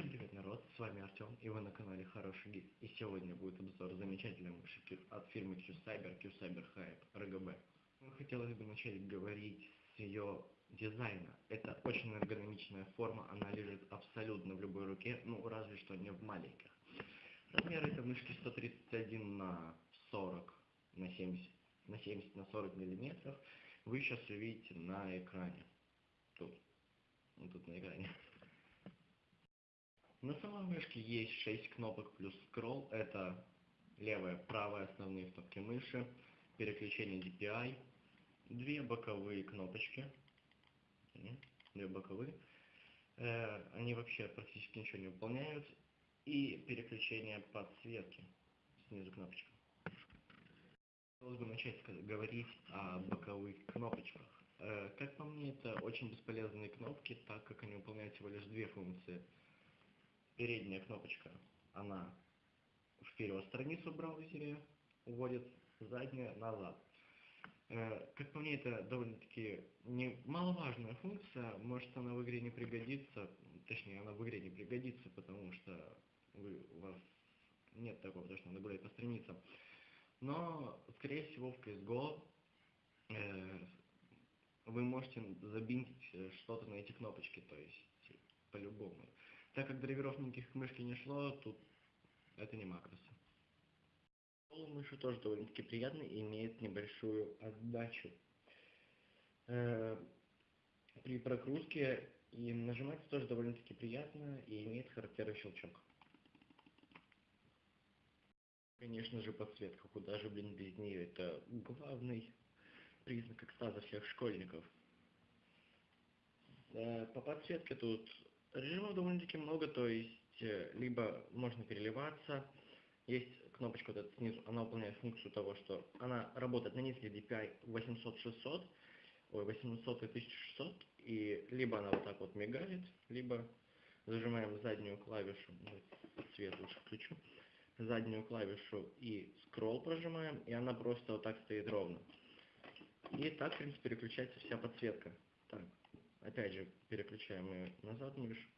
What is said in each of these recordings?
Всем привет, народ, с вами Артем, и вы на канале Хороший Гид. И сегодня будет обзор замечательной мыши от фирмы Q-Cyber, Q-Cyber Hype, RGB. Хотелось бы начать говорить с ее дизайна. Это очень эргономичная форма, она лежит абсолютно в любой руке, ну разве что не в маленьких. Размер этой мышки 131 на 40 на 70 на 70 на 40 миллиметров. Вы сейчас увидите на экране. Тут. Вот тут на экране. На самой мышке есть 6 кнопок плюс скролл. Это левая, правая основные кнопки мыши, переключение DPI, две боковые кнопочки, две боковые. Э, они вообще практически ничего не выполняют. И переключение подсветки, снизу кнопочка. Хотелось бы начать говорить о боковых кнопочках. Э, как по мне, это очень бесполезные кнопки, так как они выполняют всего лишь две функции – передняя кнопочка, она вперед страницу в браузере уводит, задняя назад. Э, как по мне, это довольно-таки немаловажная функция, может она в игре не пригодится, точнее она в игре не пригодится, потому что вы, у вас нет такого, то, что надо гулять по страницам. Но, скорее всего, в CSGO э, вы можете забинтить что-то на эти кнопочки, то есть по-любому. Так как драйверов никаких мышки не шло, тут это не макросы. Мыши тоже довольно-таки приятный и имеет небольшую отдачу. Э, при прокрутке и нажимается тоже довольно-таки приятно и имеет характерный щелчок. Конечно же подсветка, куда же, блин, без нее, это главный признак экстаза всех школьников. Э, по подсветке тут Режимов довольно-таки много, то есть э, либо можно переливаться, есть кнопочка вот эта снизу, она выполняет функцию того, что она работает на низких DPI 800-600, ой, 800 и 1600, и либо она вот так вот мигает, либо зажимаем заднюю клавишу, цвет лучше включу, заднюю клавишу и скролл прожимаем, и она просто вот так стоит ровно. И так, в принципе, переключается вся подсветка. Так. Опять же, переключаем ее назад мышь.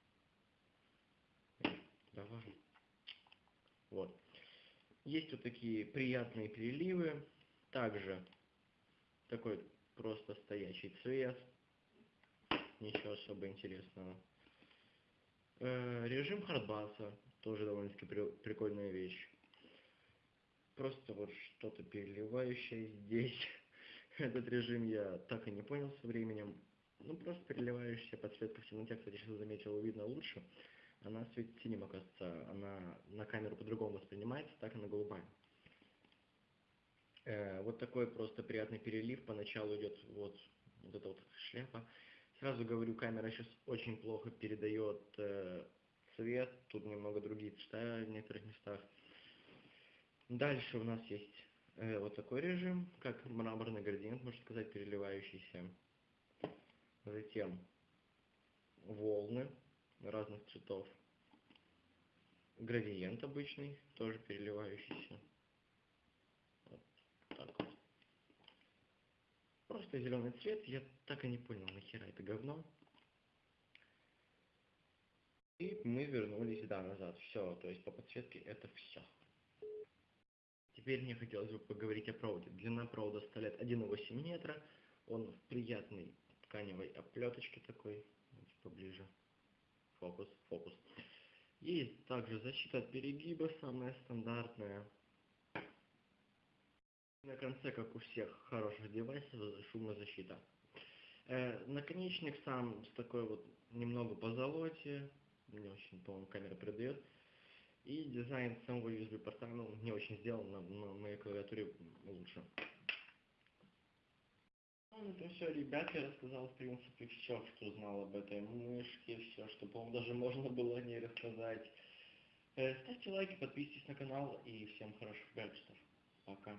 Давай. Вот. Есть вот такие приятные переливы. Также такой просто стоящий цвет. Ничего особо интересного. Э, режим хардбаса. Тоже довольно-таки при прикольная вещь. Просто вот что-то переливающее здесь. Этот режим я так и не понял со временем. Ну, просто переливающаяся подсветка в темноте, кстати, сейчас заметил, видно лучше. Она светит синим, оказывается, она на камеру по-другому воспринимается, так она голубая. Э, вот такой просто приятный перелив, поначалу идет вот, вот эта вот шляпа. Сразу говорю, камера сейчас очень плохо передает э, цвет, тут немного другие цвета в некоторых местах. Дальше у нас есть э, вот такой режим, как мраморный градиент, можно сказать, переливающийся. Затем волны разных цветов. Градиент обычный, тоже переливающийся. Вот так вот. Просто зеленый цвет. Я так и не понял, нахера это говно. И мы вернулись, да, назад. Все, то есть по подсветке это все. Теперь мне хотелось бы поговорить о проводе. Длина провода составляет 1,8 метра. Он приятный тканевой оплеточки такой, поближе, фокус, фокус. Есть также защита от перегиба, самая стандартная. На конце, как у всех хороших девайсов, шумозащита. Э, наконечник сам с такой вот немного по золоте, не очень, по-моему, камера придает. И дизайн самого USB порта, ну, не очень сделан, на, на моей клавиатуре лучше. Ну, это все, ребят, я рассказал, в принципе, все, что знал об этой мышке, все, что, по-моему, даже можно было о ней рассказать. Э, ставьте лайки, подписывайтесь на канал и всем хороших гаджетов. Пока.